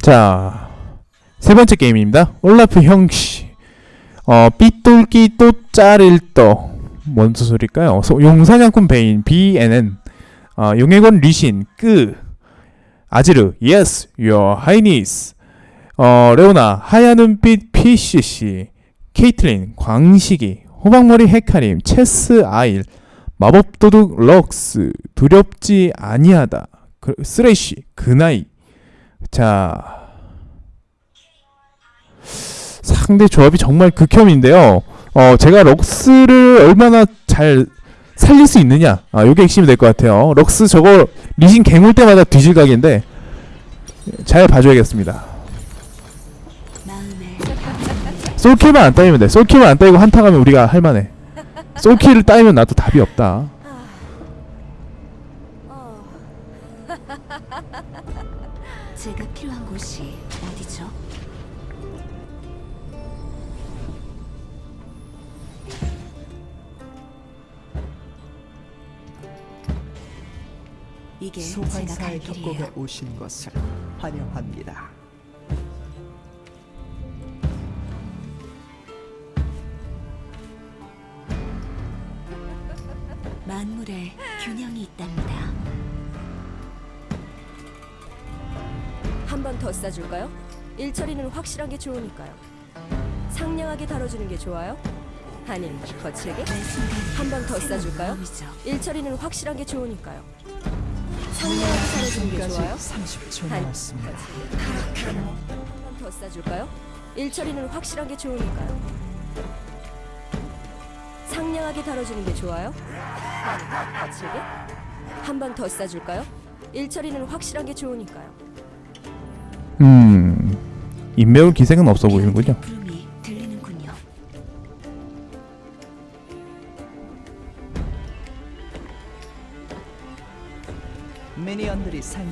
자, 세 번째 게임입니다. 올라프 형씨. 어, 삐뚤기 또 짜릴 떠. 뭔 소리일까요? 소- 용사냥꾼 베인, BNN. 어, 용해권 리신, 끄. 아지르, 예스, your. 어, 레오나, 하얀 눈빛 PCC. 케이틀린, 광식이. 호박머리 헤카림, 체스 아일. 마법도둑 럭스. 두렵지 아니하다. 그, 쓰레쉬, 그나이. 자 상대 조합이 정말 극혐인데요. 어 제가 럭스를 얼마나 잘 살릴 수 있느냐 아 요게 핵심이 될 것 같아요. 럭스 저거 리신 개물 때마다 뒤질 각인데 잘 봐줘야겠습니다. 솔킬만 안 따이면 돼. 솔킬만 안 따이고 한타 가면 우리가 할만해. 솔킬을 따이면 나도 답이 없다. 이게 제가 갈 소환사의 길이에요. 협곡에 오신 것을 환영합니다. 만물에 균형이 있답니다. 한 번 더 싸줄까요? 일처리는 확실한 게 좋으니까요. 상냥하게 다뤄주는 게 좋아요? 아님 거칠게? 한 번 더 싸줄까요? 일처리는 확실한 게 좋으니까요. 상냥하게 다뤄주는 게 좋아요? 30초 아니, 남았습니다. 거칠게? 한번더 싸줄까요? 일처리는 확실한 게 좋으니까요. 상냥하게 다뤄주는 게 좋아요? 거칠게? 한번더 싸줄까요? 일처리는 확실한 게 좋으니까요. 음 인매울 기색은 없어 보이는군요.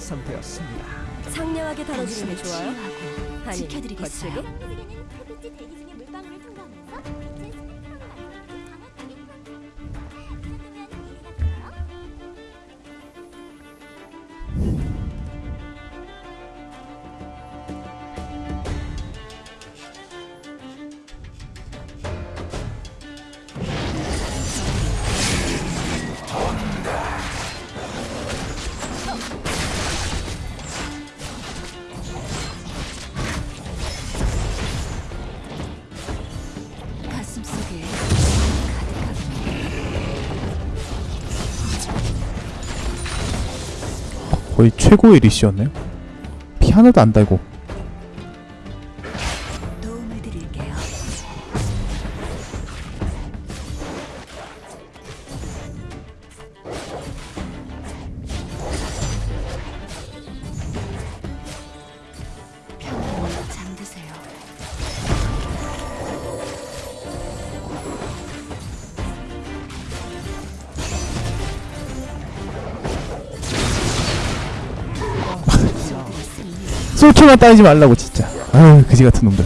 미니언들이 생성되었습니다. 상냥하게 다뤄주는 게 좋아요? 아니, 지켜드리겠어요. 거칠게? 최고의 리시였네요. 피 하나도 안 달고. 솔킬만 따이지 말라고 진짜. 아유 그지 같은 놈들.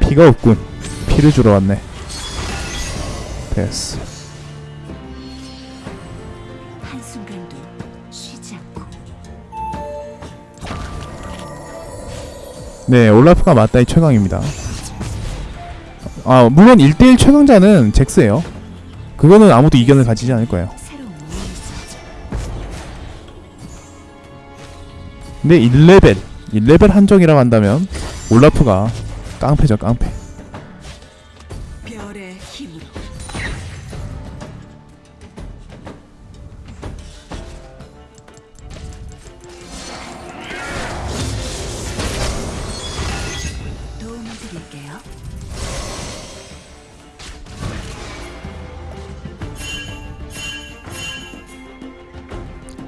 피가 없군. 피를 주러 왔네. 됐어. 네, 올라프가 맞다이 최강입니다. 아, 물론 1대1 최강자는 잭스예요. 그거는 아무도 이견을 가지지 않을 거예요. 근데 1레벨, 1레벨 한정이라고 한다면 올라프가 깡패죠, 깡패.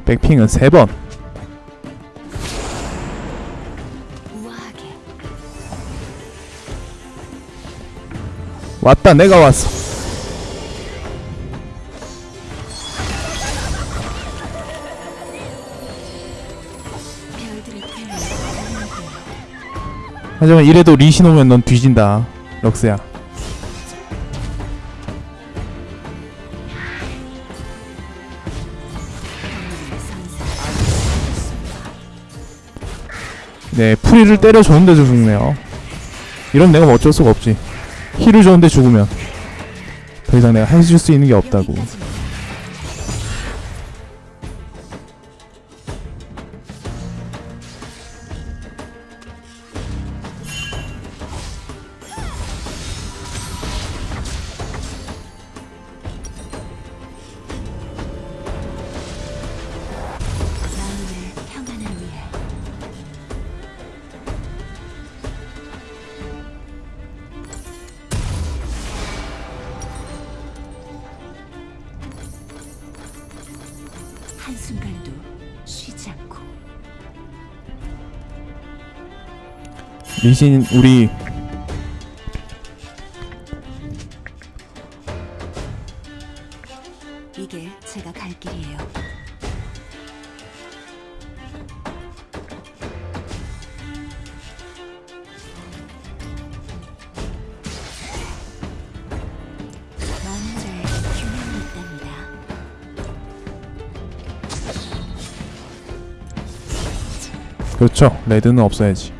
백핑은 3번. 우아하게 왔다, 내가 왔어. 하지만 이래도 리신 오면 넌 뒤진다 럭스야 프리를 때려 줬는데도 죽네요. 이런 내가 뭐 어쩔 수가 없지. 힐을 줬는데 죽으면 더 이상 내가 해줄 수 있는 게 없다고 리신 우리 이게 제가 갈 길이에요. 마음에 균형이 있답니다. 그렇죠 레드는 없어야지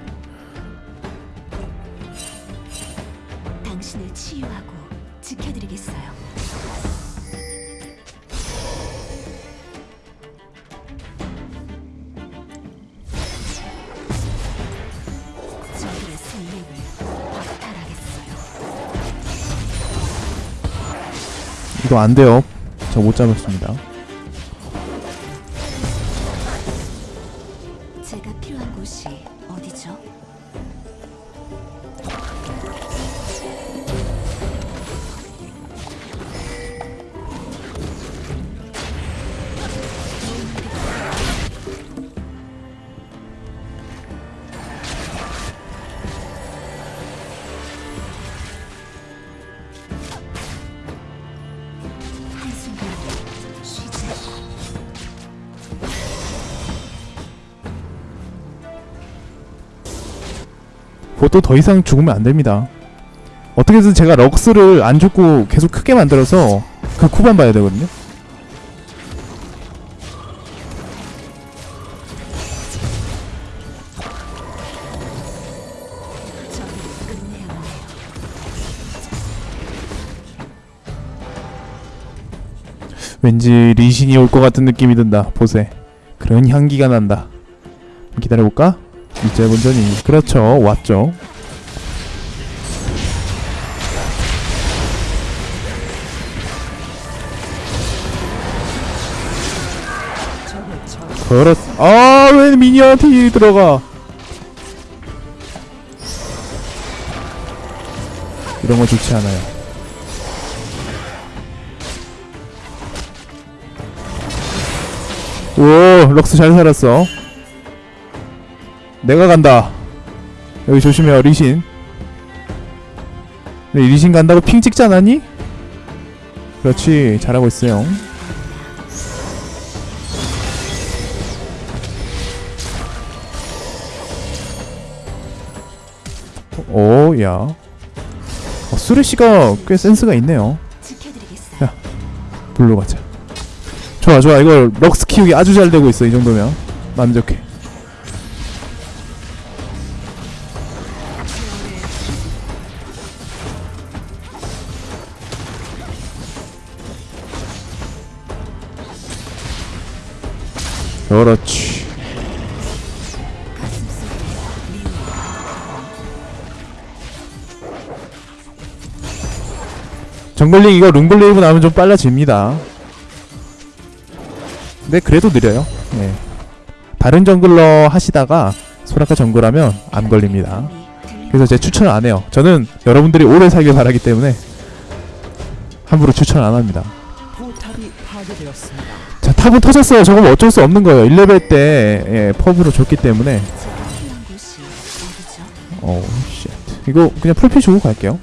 안 돼요. 저 못 잡았습니다 그것도 더 이상 죽으면 안 됩니다. 어떻게든 제가 럭스를 안 죽고 계속 크게 만들어서 그 쿠반 봐야 되거든요. 왠지 리신이 올 것 같은 느낌이 든다. 보세. 그런 향기가 난다. 기다려볼까? 이제 본전이 그렇죠. 왔죠. 그렇. 아왜 미니언한테 힐이 들어가? 이런 거 좋지 않아요. 오 럭스 잘 살았어. 내가 간다. 여기 조심해요 리신. 네, 리신 간다고 핑 찍지 않았니? 그렇지 잘하고 있어요. 오, 야. 어, 수레씨가 꽤 센스가 있네요. 지켜드리겠어요. 불로 가자. 좋아, 좋아. 이거 럭스 키우기 아주 잘 되고 있어. 이 정도면 만족해. 그렇지. jungling 이거 Runeglaive 나오면 좀 빨라집니다. 근데 그래도 느려요. 네. 다른 jungler 하시다가 소라카 정글하면 안 걸립니다. 그래서 제 추천을 안 해요. 저는 여러분들이 오래 살길 바라기 때문에 함부로 추천 안 합니다. 포탑이 파괴되었습니다. 자 top은 터졌어요. 저건 뭐 어쩔 수 없는 거예요. 1레벨 때 예, 퍼블로 줬기 때문에 제가 필요한 곳이 어디죠? 어 쉣. 이거 그냥 풀피 주고 갈게요.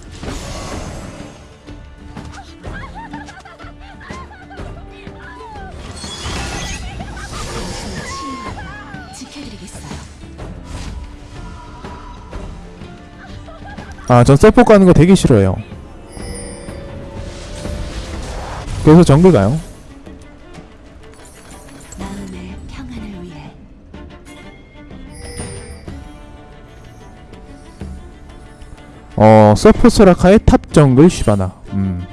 아, 전 셀포 가는 거 되게 싫어해요. 그래서 정글 가요. 서포 소라카에 top 정글 시바나. 음.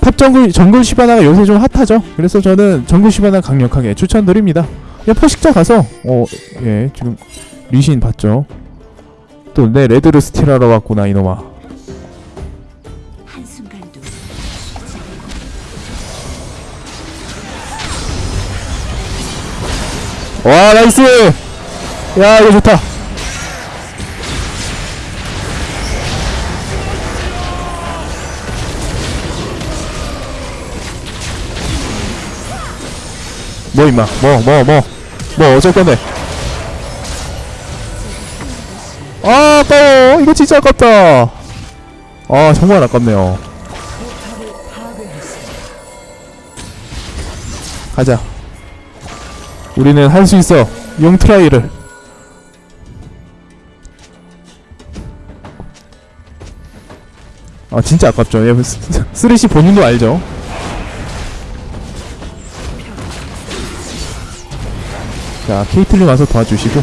top 정글 정글 시바나가 요새 좀 핫하죠. 그래서 저는 정글 시바나 강력하게 추천드립니다. 그냥 포식자 가서 어, 예, 지금 리신 봤죠. 또 내 red를 스틸하러 왔구나 이놈아. 와 nice. 야 이거 좋다. 뭐 임마? 뭐 뭐 뭐? 뭐 어쩔 건데? 아 아까워. 이거 진짜 아깝다. 아 정말 아깝네요. 가자. 우리는 할 수 있어. 용 try를. 아 진짜 아깝죠. 스- 쓰레쉬 본인도 알죠 자 케이틀린 와서 도와주시고.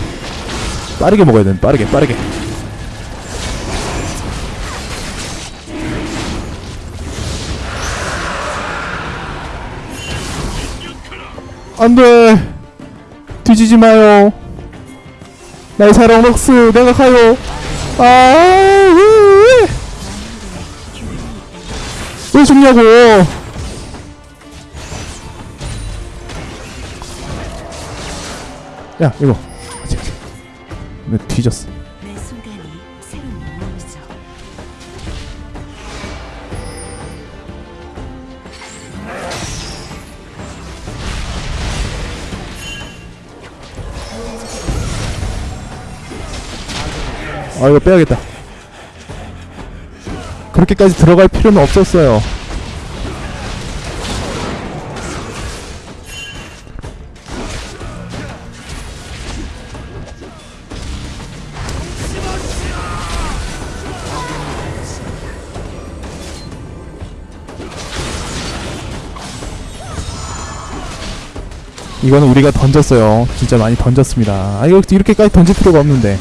빠르게 먹어야 돼 빠르게 빠르게. 안돼! 뒤지지 마요. 나의 사랑 럭스 내가 가요. 아 왜, 왜 죽냐고 야 이거. 내 뒤졌어. 아 이거 빼야겠다. 그렇게까지 들어갈 필요는 없었어요 이거는 우리가 던졌어요. 진짜 많이 던졌습니다. 아 이거 이렇게까지 던질 필요가 없는데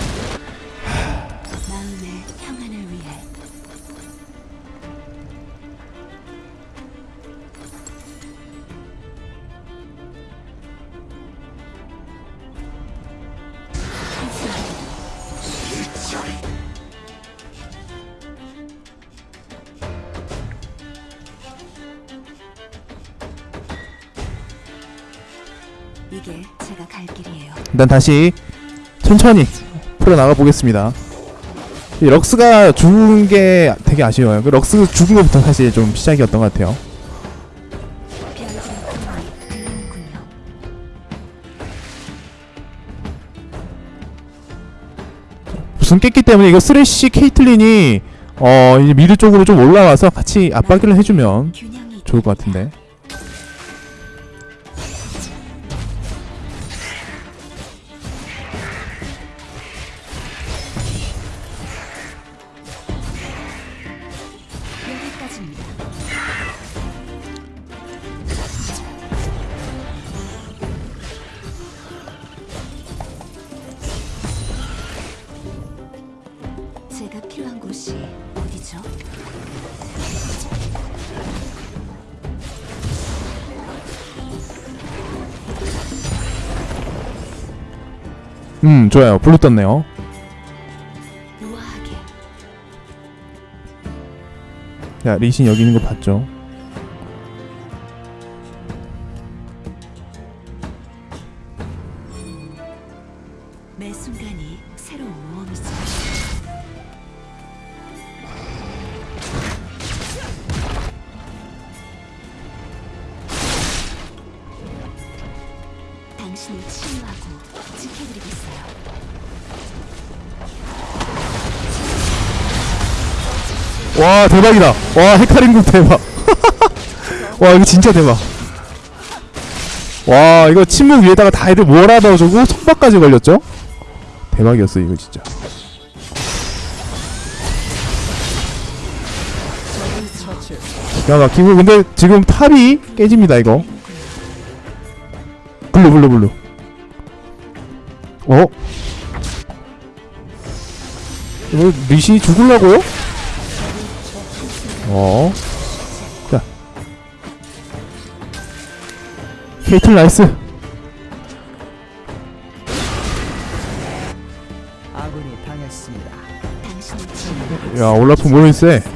일단 다시 천천히 풀어나가 보겠습니다. 이 럭스가 죽은 게 되게 아쉬워요. 그 럭스 죽은 것부터 사실 좀 시작이었던 것 같아요. 무슨 깼기 때문에 이거 쓰레쉬 케이틀린이 어 이제 미드 쪽으로 좀 올라와서 같이 압박을 해주면 좋을 것 같은데. 음 좋아요. 블루 떴네요. 자 리신 여기 있는 거 봤죠? 와 대박이다. 와 헤카림 궁 대박. 와 이거 진짜 대박. 와 이거 침묵 위에다가 다 애들 몰아 넣어주고 속박까지 걸렸죠? 대박이었어 이거 진짜. 야 막히고 근데 지금 top이 깨집니다 이거 blue blue blue 어? 이거 리신이 죽을라고요? 어? 자 케이틀 나이스 아군이 당했습니다. 야 올라프 모르세 있어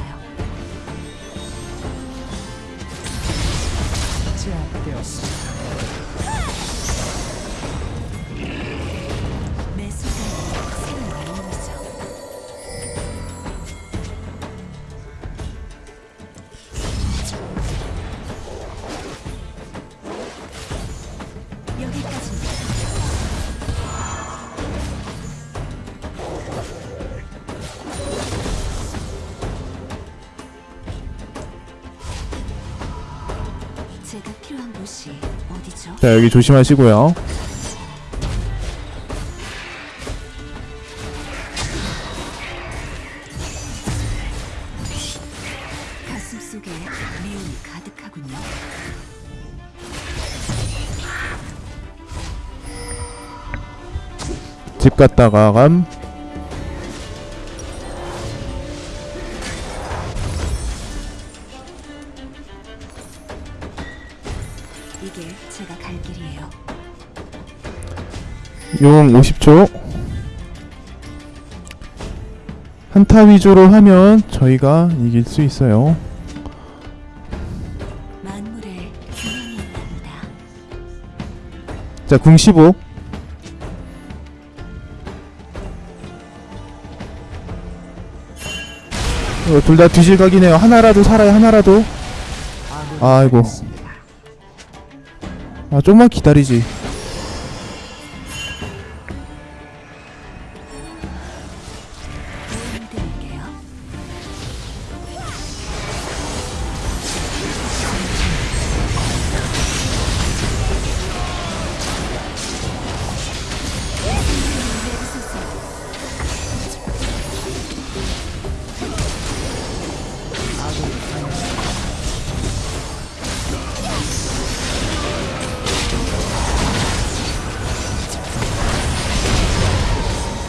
자 여기 조심하시고요. 집 갔다가 감 용 50초 한타 위주로 하면 저희가 이길 수 있어요 만물에 균형이 있답니다. 자, 궁 15. 둘 다 뒤질 각이네요. 하나라도 살아요, 하나라도. 아이고. 아, 좀만 기다리지.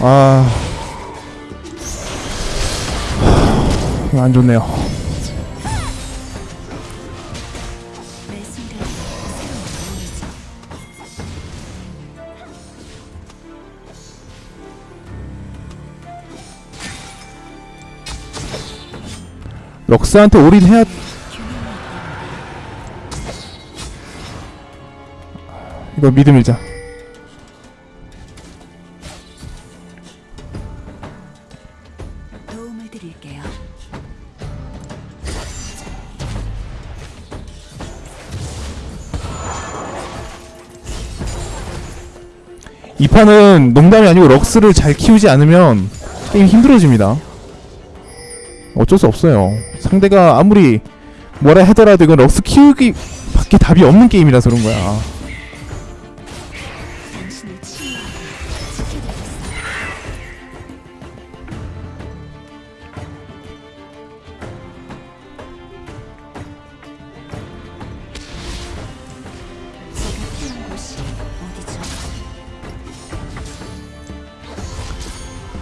아. 안 좋네요. 럭스한테 올인해야 이거 믿음 밀자. 이 판은 농담이 아니고 럭스를 잘 키우지 않으면 게임 힘들어집니다. 어쩔 수 없어요. 상대가 아무리 뭐라 하더라도 이건 럭스 키우기 밖에 답이 없는 게임이라서 그런 거야.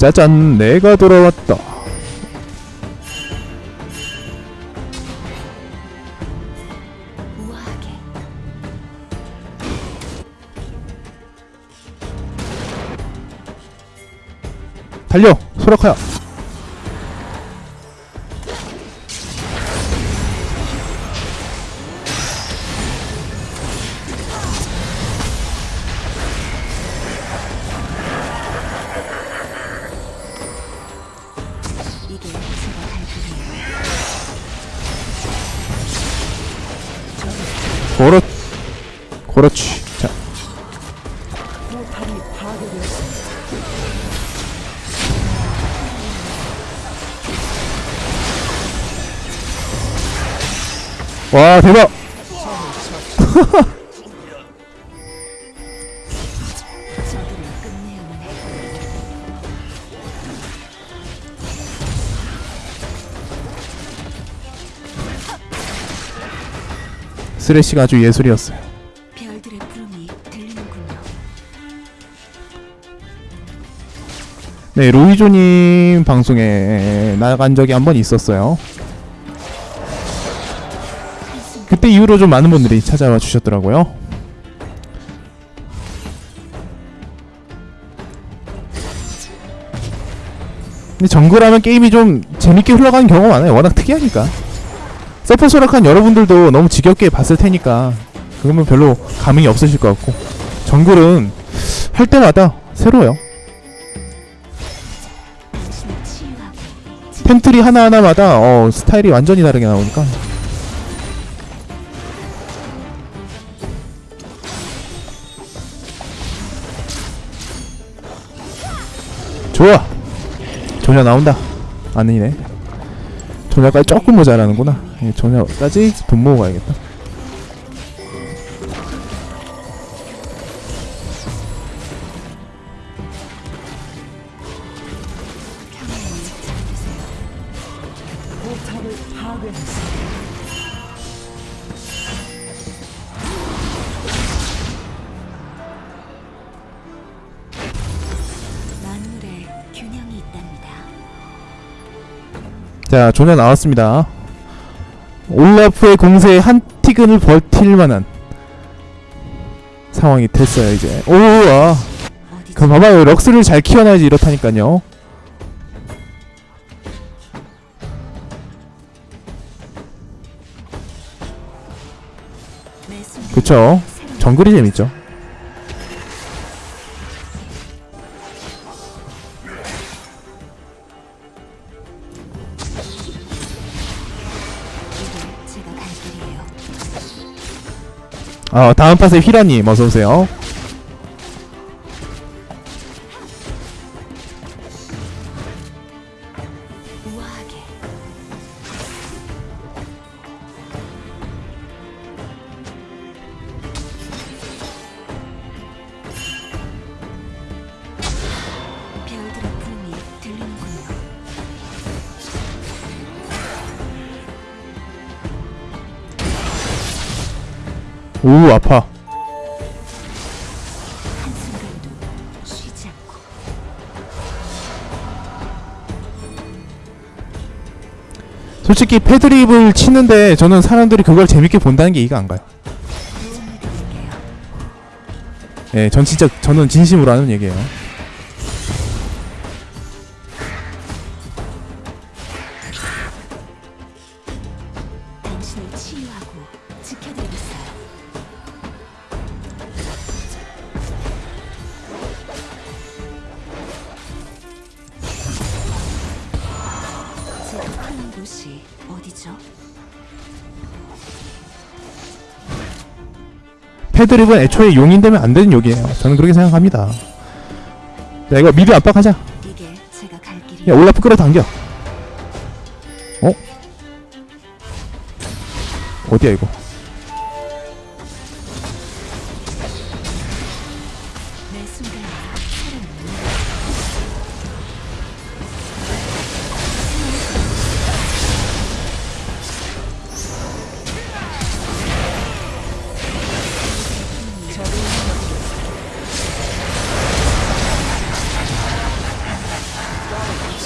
짜잔, 내가 돌아왔다. 달려, 소라카야. 와 대박. 쓰레쉬가 아주 예술이었어요. 네, 로이조님 방송에 나간 적이 한 번 있었어요. 그때 이후로 좀 많은 분들이 찾아와 주셨더라고요. 근데 정글하면 게임이 좀 재밌게 흘러가는 경우가 많아요. 워낙 특이하니까. 서포 소락한 여러분들도 너무 지겹게 봤을 테니까 그러면 별로 감흥이 없으실 것 같고 정글은 할 때마다 새로워요. 템트리 하나하나마다 어, 스타일이 완전히 다르게 나오니까 좋아. 조냐 나온다. 아니네. 조냐까지 조금 모자라는구나. 예, 조냐까지 돈 모으고 가야겠다 자 조냐 나왔습니다. 올라프의 공세에 한 티근을 버틸 만한 상황이 됐어요 이제. 오와? 그 봐봐요. 럭스를 잘 키워놔야지 이렇다니까요. 그쵸? 정글이 재밌죠 아 다음 팟의 휘라님 어서오세요 오 아파 솔직히 패드립을 치는데 저는 사람들이 그걸 재밌게 본다는 게 이해가 안 가요. 예, 전 진짜 저는 진심으로 하는 얘기예요 패드립은 애초에 용인되면 안 되는 욕이에요. 저는 그렇게 생각합니다. 자 이거 미드 압박하자. 야 올라프 끌어당겨. 어? 어디야 이거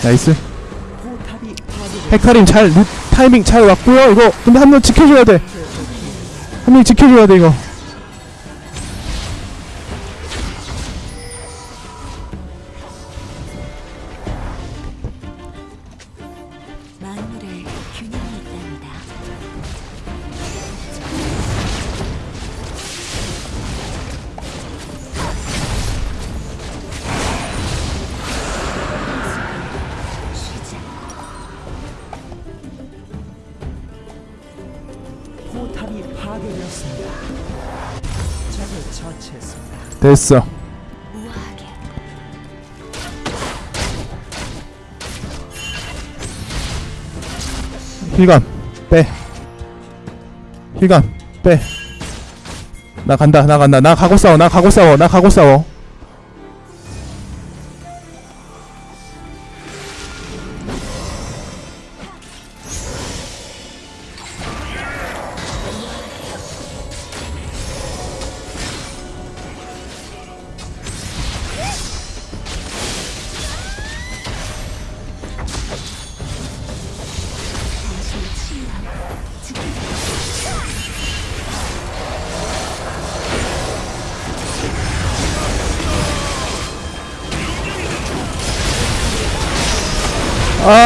나이스. 헤카림 잘 루, 타이밍 잘 왔고요. 이거 근데 한 명 지켜줘야 돼한 명 지켜줘야 돼 이거 됐어. 힐감 빼. 힐감 빼나 간다 나 간다. 나 가고 싸워 나 가고 싸워 나 가고 싸워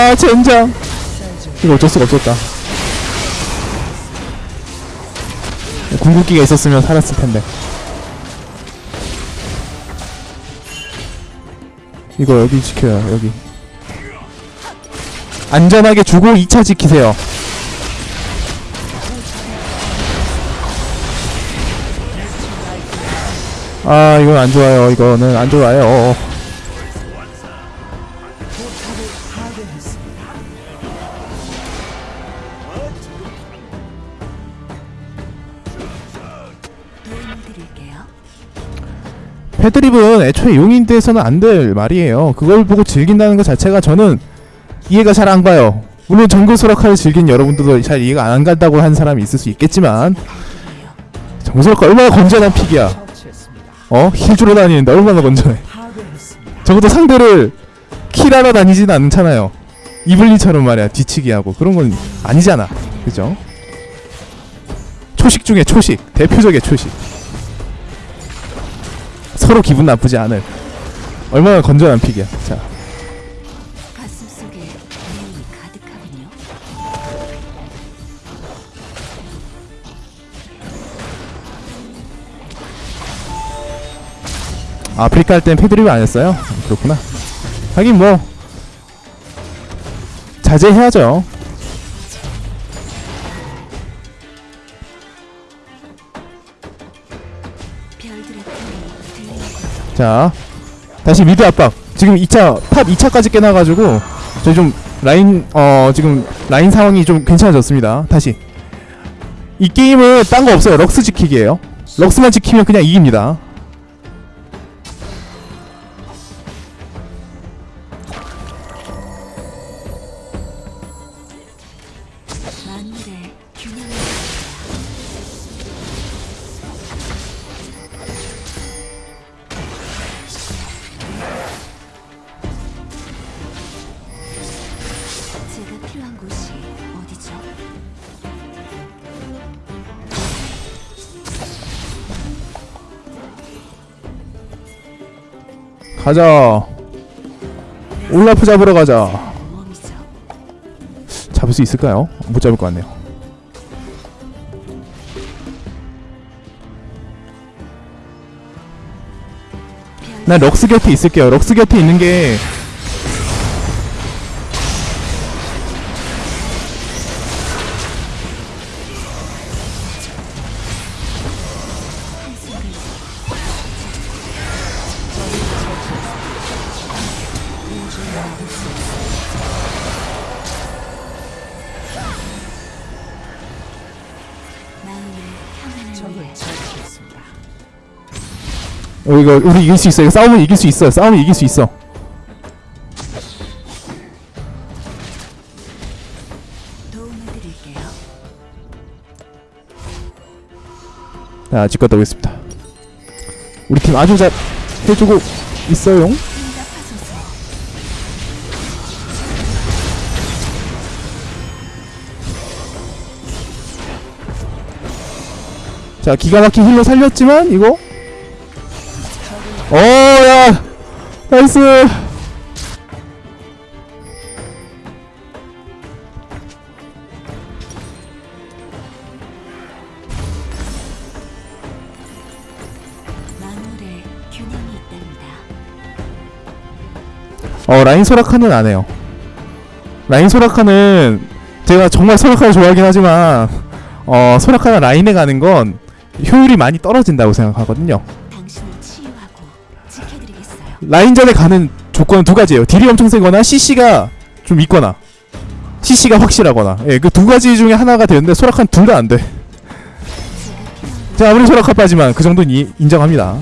아 젠장. 이거 어쩔 수가 없었다. 궁극기가 있었으면 살았을 텐데. 이거 여기 지켜요 여기. 안전하게 주고 2차 지키세요. 아 이건 안 좋아요. 이거는 안 좋아요 패드립은 애초에 용인돼서는 안 될 말이에요. 그걸 보고 즐긴다는 것 자체가 저는 이해가 잘 안 가요. 물론 정글 소라카를 즐긴 여러분들도 잘 이해가 안 간다고 한 사람이 있을 수 있겠지만 정글 소라카 얼마나 건전한 pick이야. 어? heal 주러 다니는데 얼마나 건전해. 적어도 상대를 kill하러 다니진 않잖아요. 이블린처럼 말이야 뒤치기 하고 그런 건 아니잖아. 그죠? 초식 중에 초식 대표적의 초식. 서로 기분 나쁘지 않을 얼마나 건전한 픽이야. 자. 아프리카 할 땐 패드립을 안 했어요. 그렇구나. 하긴 뭐 자제해야죠. 자, 다시 mid 압박. 지금 2차 top 2차까지 깨놔가지고 저희 좀 라인 어 지금 라인 상황이 좀 괜찮아졌습니다. 다시 이 게임은 딴 거 없어요. 럭스 지키기예요. 럭스만 지키면 그냥 이깁니다. 가자. 올라프 잡으러 가자. 잡을 수 있을까요? 못 잡을 것 같네요. 별난 럭스 곁에 있을게요. 럭스 곁에 있는 게 이거 우리 이길 수 있어. 이거 싸우면 이길 수 있어. 싸우면 이길 수 있어. 자, 집 갔다 오겠습니다. 우리 팀 아주 잘 해주고 있어요. 자, 기가 막힌 힐로 살렸지만 이거 어, 야, 나이스. 어, 라인 소라카는 안 해요. 라인 소라카는 제가 정말 소라카를 좋아하긴 하지만 어, 소라카가 라인에 가는 건 효율이 많이 떨어진다고 생각하거든요. 라인전에 가는 조건은 두 가지예요. 딜이 엄청 세거나 CC가 좀 있거나 CC가 확실하거나 예, 그 두 가지 중에 하나가 되는데 소라카는 둘다 안 돼. 제가 아무리 소라카 빠지만 그 정도는 이, 인정합니다.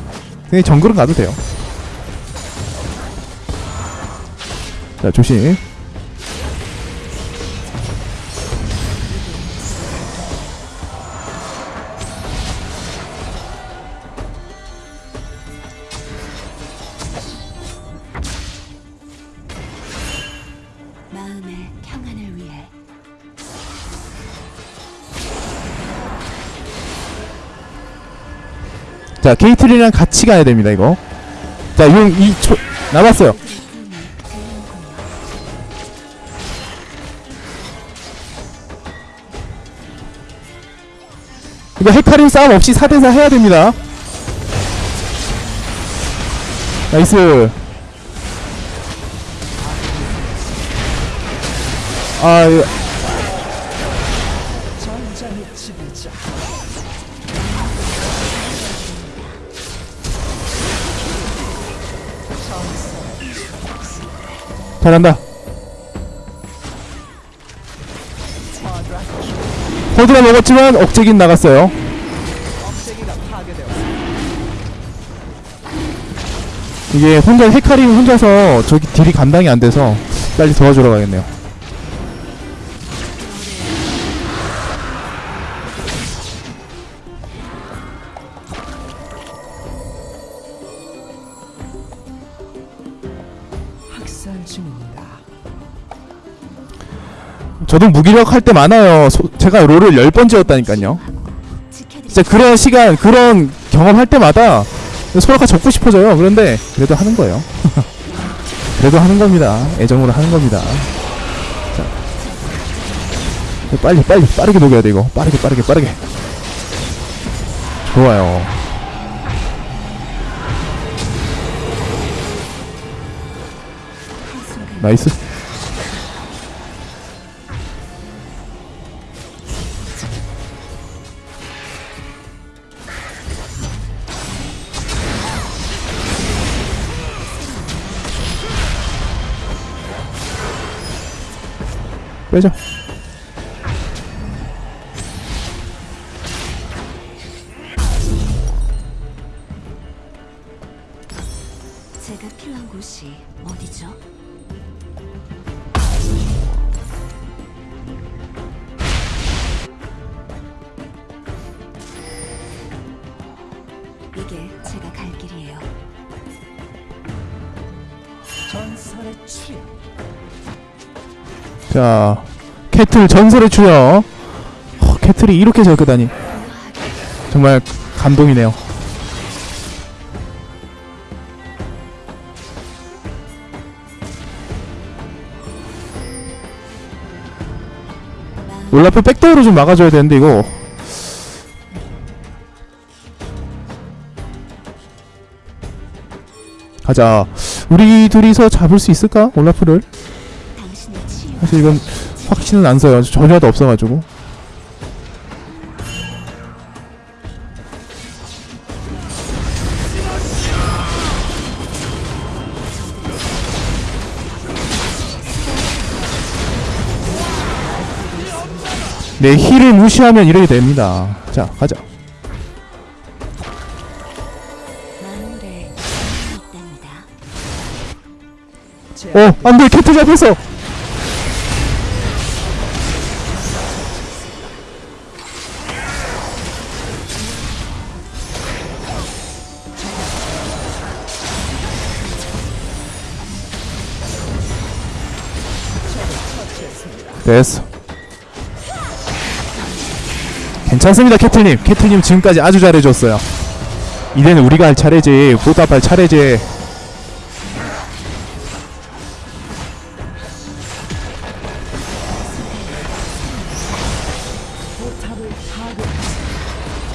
그냥 정글은 가도 돼요. 자 조심. 마음의 평안을 위해. 자 게이틀이랑 같이 가야 됩니다 이거. 자용이 남았어요. 이거 헤카림 싸움 없이 4대4 해야 됩니다. 나이스. 아, 이거. 잘한다. 호드가 먹었지만 억제긴 나갔어요. 이게 혼자 헤카림 혼자서 저기 딜이 감당이 안 돼서 빨리 도와주러 가겠네요. 저도 무기력 할 때 많아요. 소- 제가 롤을 10번 지었다니까요. 진짜 그런 시간, 그런 경험할 때마다 소라카 접고 싶어져요. 그런데 그래도 하는 거예요. 그래도 하는 겁니다. 애정으로 하는 겁니다. 자. 빨리 빨리 빠르게 녹여야 돼 이거. 빠르게 빠르게 빠르게. 좋아요. 나이스. 빼자. 자, 캐틀 전설의 추여. 어, 캐틀이 이렇게 잘 끄다니. 정말 감동이네요. 올라프 백도어로 좀 막아줘야 되는데 이거 가자 우리 둘이서 잡을 수 있을까 올라프를 사실 이건 확신은 안 써요. 전혀도 없어가지고. 내 힐을 무시하면 이렇게 됩니다. 자, 가자. 어, 안 돼! 캐트 잡혔어! 됐어. 괜찮습니다, 캐틀님. 캐틀님 지금까지 아주 잘해줬어요. 이제는 우리가 할 차례지. 보답할 차례지.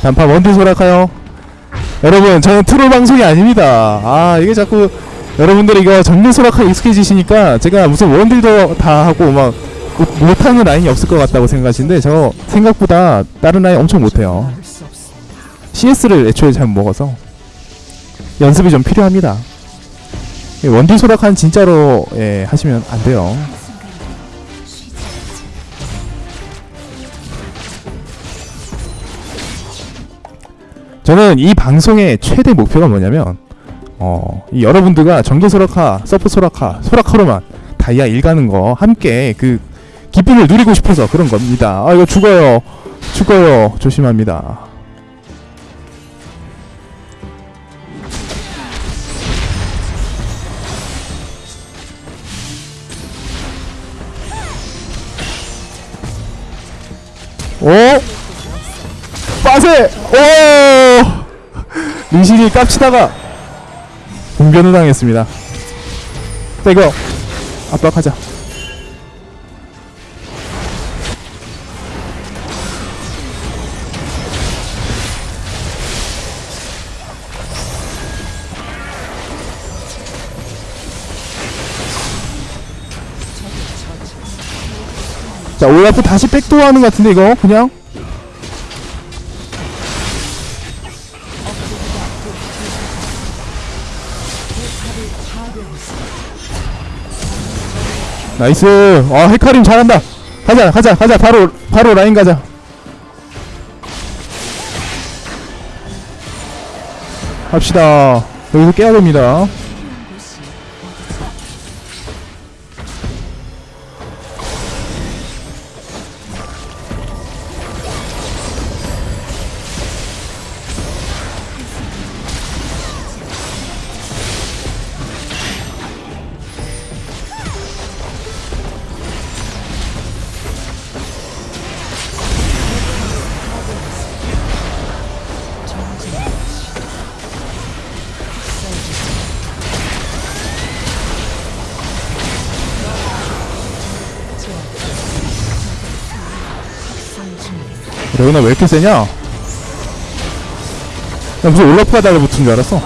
단파 원딜 소라카요. 여러분, 저는 트롤 방송이 아닙니다. 아, 이게 자꾸 여러분들이 이거 정글 소라카 익숙해지시니까 제가 무슨 원딜도 다 하고 막 못- 못하는 라인이 없을 것 같다고 생각하시는데 저 생각보다 다른 라인 엄청 못해요. CS를 애초에 잘못 먹어서 연습이 좀 필요합니다. 이 원딜 소라카는 진짜로 예, 하시면 안 돼요. 저는 이 방송의 최대 목표가 뭐냐면 어, 이 여러분들과 정글 소라카, 서프 소라카, 소라카로만 다이아 일 가는 거 함께 그 기쁨을 누리고 싶어서 그런 겁니다. 아 이거 죽어요. 죽어요. 조심합니다. 오! 빠세! 오! 리신이 깝치다가 공변을 당했습니다. 자 이거 압박하자. 자 올라프 다시 backdoor 하는 것 같은데 이거? 그냥? nice. 아 헤카림 잘한다. 가자 가자 가자. 바로 바로 라인 가자. 합시다. 여기서 깨야 됩니다 레오나 왜 이렇게 세냐? 야 무슨 올라프가 달라붙은 줄 알았어.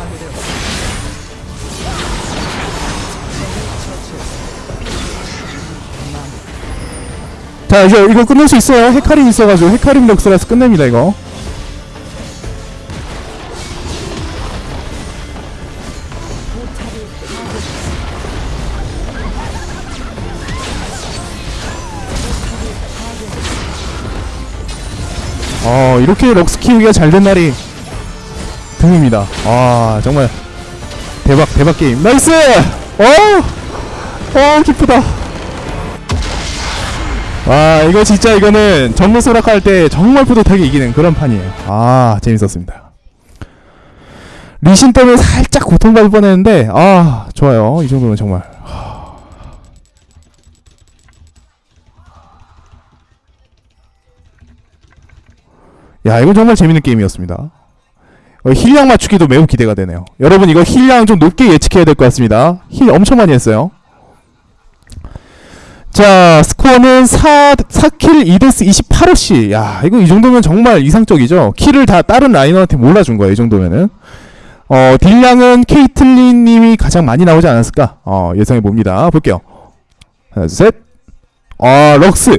자 이제 이거 끝낼 수 있어요. 헤카림 있어가지고 헤카림 럭스라서 끝냅니다 이거 어 이렇게 럭스 키우기가 잘 된 날이 드뭅니다. 아 정말 대박 대박 게임. nice! 어! 어 기쁘다. 와 이거 진짜 이거는 정글 소라카 할 때 정말 뿌듯하게 이기는 그런 판이에요. 아 재밌었습니다. 리신 때문에 살짝 고통받을 뻔했는데 아 좋아요. 이 정도면 정말 야 이건 정말 재밌는 게임이었습니다. 어, heal량 맞추기도 매우 기대가 되네요. 여러분 이거 heal량 좀 높게 예측해야 될 것 같습니다. heal 엄청 많이 했어요. 자 스코어는 4, 4 kill 2 death 28 어시. 야 이거 이 정도면 정말 이상적이죠? kill을 다 다른 laner한테 몰아준 거예요 이 정도면은. 어 deal량은 케이틀린 님이 가장 많이 나오지 않았을까? 어 예상해 봅니다. 볼게요. 하나 둘셋. 아 럭스.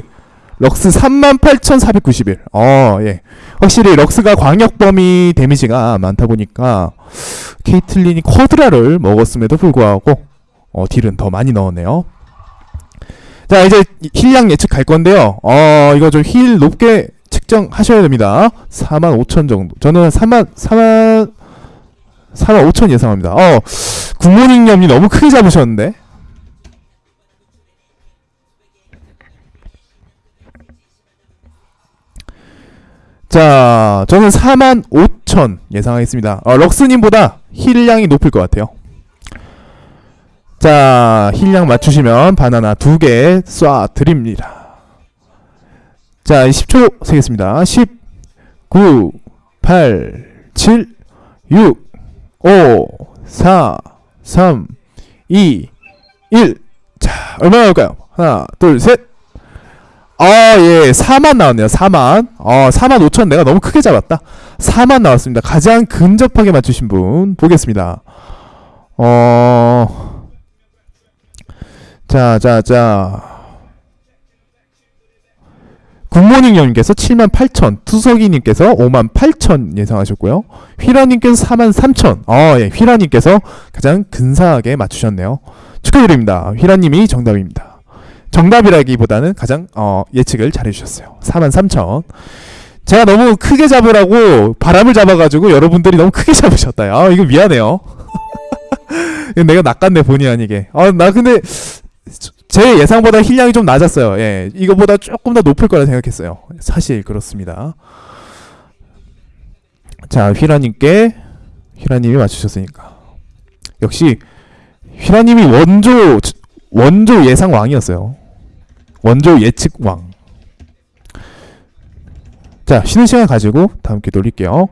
럭스 38,491 어예 확실히 럭스가 광역 범위 데미지가 많다 보니까 케이틀린이 quadra를 먹었음에도 불구하고 어 deal은 더 많이 넣었네요 자 이제 heal량 예측 갈 건데요. 어 이거 좀 heal 높게 측정하셔야 됩니다. 4만 5천 정도. 저는 3만 4만 4만 5천 예상합니다. 어 굿모닝 님이 너무 크게 잡으셨는데. 자 저는 4만 5천 예상하겠습니다. 어, 럭스님보다 힐량이 높을 것 같아요. 자, 힐량 맞추시면 바나나 두 개 쏴 드립니다. 자, 10초 세겠습니다. 10, 9, 8, 7, 6, 5, 4, 3, 2, 1. 자, 얼마나 나올까요? 하나, 둘, 셋. 아, 예, 4만 나왔네요. 4만. 어, 4만 5천 내가 너무 크게 잡았다. 4만 나왔습니다. 가장 근접하게 맞추신 분 보겠습니다. 어, 자, 자, 자. 굿모닝 형님께서 7만 8천, 투석이님께서 5만 8천 예상하셨고요. 휘라님께서 4만 3천. 어, 예, 휘라님께서 가장 근사하게 맞추셨네요. 축하드립니다. 휘라님이 정답입니다. 정답이라기보다는 가장 어, 예측을 잘해주셨어요. 4만 3천. 제가 너무 크게 잡으라고 바람을 잡아가지고 여러분들이 너무 크게 잡으셨다. 아, 이거 미안해요. 내가 낚았네 본의 아니게. 아, 나 근데 제 예상보다 힐량이 좀 낮았어요. 예, 이거보다 조금 더 높을 거라 생각했어요. 사실 그렇습니다. 자, 휘라님께 휘라님이 맞추셨으니까 역시 휘라님이 원조 원조 예상 왕이었어요. 원조 예측 왕. 자, 쉬는 시간 가지고 다음 기 돌릴게요.